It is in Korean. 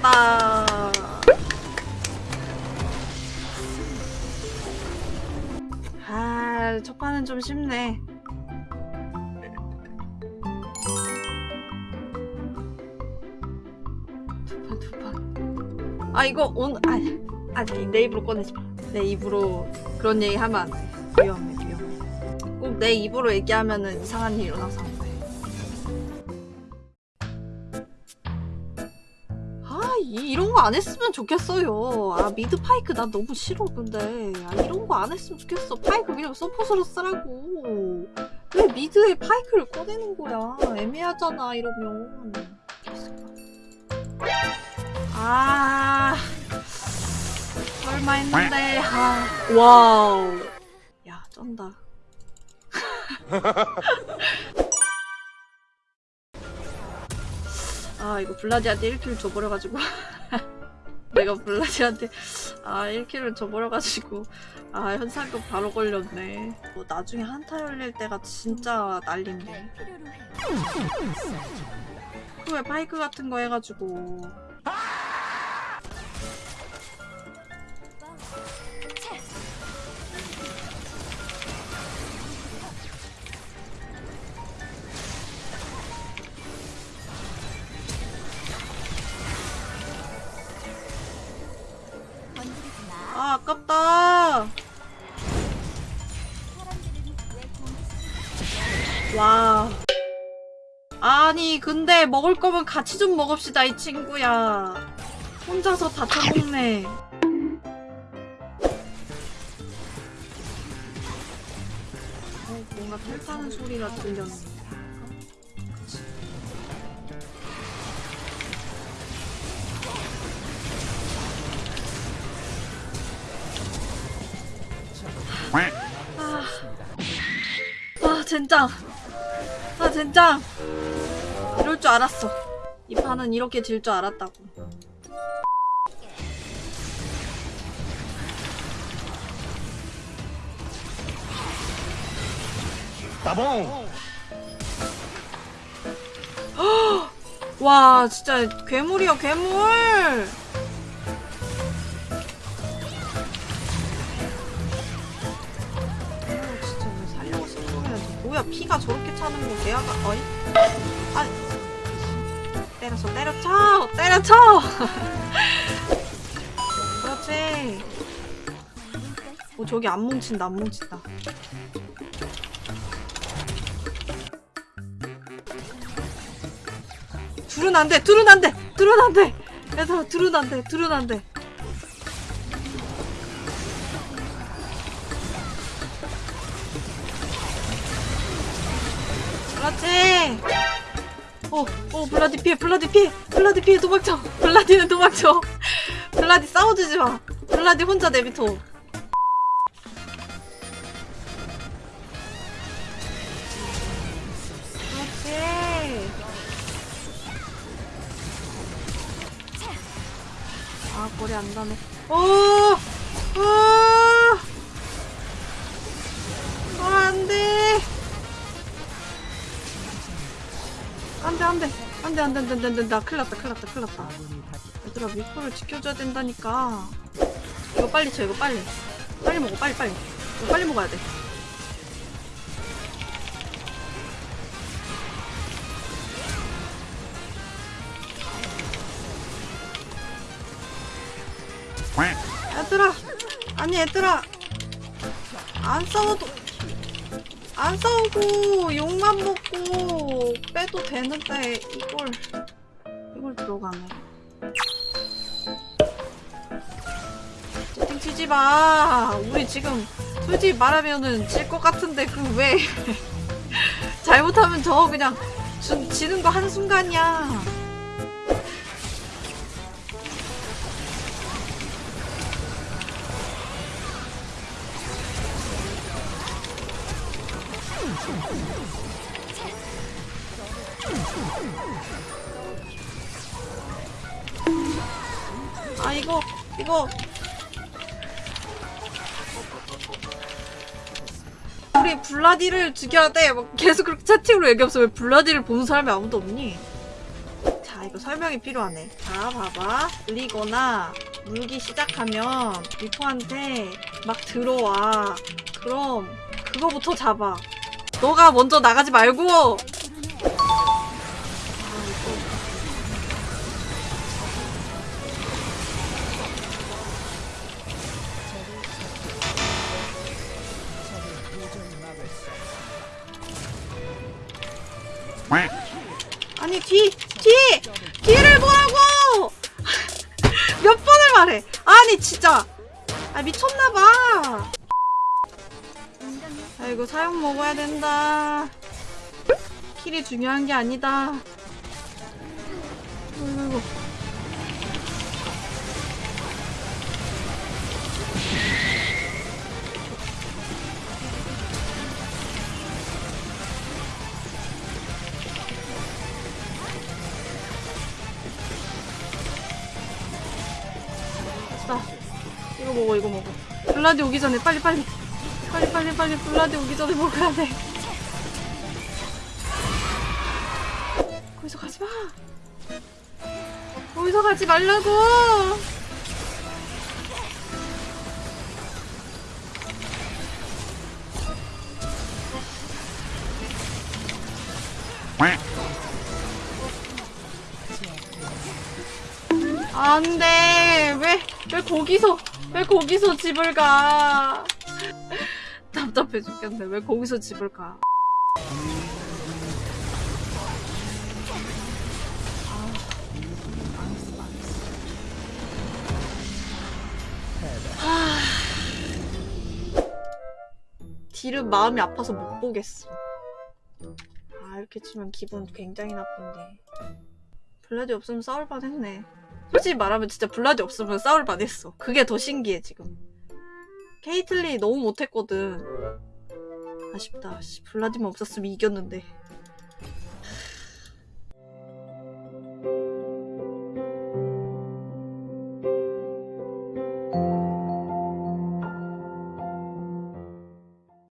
이겼다. 아, 첫 판은 좀 쉽네. 두 판, 두 판. 아, 이거 오늘, 아니, 아니, 내 입으로 꺼내지 마. 내 입으로 그런 얘기 하면 안 돼. 위험해, 위험해. 꼭 내 입으로 얘기하면은 이상한 일 일어나서 이, 이런 거 안 했으면 좋겠어요. 아, mid 파이크 나 너무 싫어, 근데. 아, 이런 거 안 했으면 좋겠어. 파이크 그냥 support로 쓰라고. 왜 mid에 파이크를 꺼내는 거야? 애매하잖아, 이러면. 아, 설마 했는데, 아, wow. 야, 쩐다. 아 이거 블라디한테 1킬 줘버려가지고. 내가 블라디한테 아 1킬을 줘버려가지고. 아 현상금 바로 걸렸네. 뭐 나중에 한타 열릴 때가 진짜 난린데. 후에 파이크 같은 거 해가지고 아 아깝다. 와 아니 근데 먹을 거면 같이 좀 먹읍시다 이 친구야. 혼자서 다 처먹네. 어, 뭔가 탈타는 소리가 들렸네 젠장 아 젠장 이럴 줄 알았어. 이 판은 이렇게 질 줄 알았다고. 따봉! 와 진짜 괴물이야 괴물 뭐야 피가 저렇게 차는 거 내가 어이 아 때려쳐 때려쳐 때려쳐 그렇지 어 저기 안 뭉친다 안 뭉친다 둘은 안 돼, 둘은 안 돼, 둘은 안 돼. 얘들아, 둘은 안 돼, 둘은 안 돼. 그렇지. 어, 어, 블라디 피해, 블라디 피해, 블라디 피해, 도망쳐. 블라디는 도망쳐. 블라디 싸워주지 마. 블라디 혼자 내비둬. 아, 머리 안. 오! 오! 안 돼, 안 돼, 안 돼, 안 돼, 안 돼. 나 큰일 났다, 큰일 났다, 큰일 났다. 얘들아, 미코를 지켜줘야 된다니까. 이거 빨리 쳐, 이거 빨리. 빨리 먹어, 빨리, 빨리. 이거 빨리 먹어야 돼. 얘들아 아니 얘들아 안 싸워도 안 싸우고 욕만 먹고 빼도 되는데 이걸 이걸 들어가네. 채팅 치지 마. 우리 지금 솔직히 말하면은 질 것 같은데 그 왜? 잘못하면 저 그냥 주, 지는 거 한순간이야 아 이거 이거. 우리 블라디를 죽여야 돼. 막 계속 그렇게 채팅으로 얘기하면서 왜 블라디를 보는 사람이 아무도 없니? 자자 이거 설명이 필요하네. 자 봐봐. 물리거나 물기 시작하면 리포한테 막 들어와. 그럼 그거부터 잡아 너가 먼저 나가지 말고 아. 아니 뒤! 뒤! 뒤를 보라고! 몇 번을 말해 아니 진짜 아 미쳤나봐 아 이고 사용 먹어야 된다. 킬이 중요한 게 아니다. 자 이거 먹어 이거 먹어. 블라디 오기 전에 빨리 빨리 빨리 빨리 빨리 블라디 오기 전에 먹어야 돼. 거기서 가지 마. 거기서 가지 말라고. 안돼. 왜 왜 거기서 왜 거기서 집을 가 답답해 죽겠네 왜 거기서 집을 가 딜은 마음이 아파서 못 보겠어. 아, 이렇게 치면 기분 굉장히 나쁜데. 블라디 없으면 싸울 뻔 했네. 솔직히 말하면 진짜 블라디 없으면 싸울 뻔 했어. 그게 더 신기해, 지금. 케이틀리 너무 못했거든. 아쉽다. 씨, 블라디만 없었으면 이겼는데.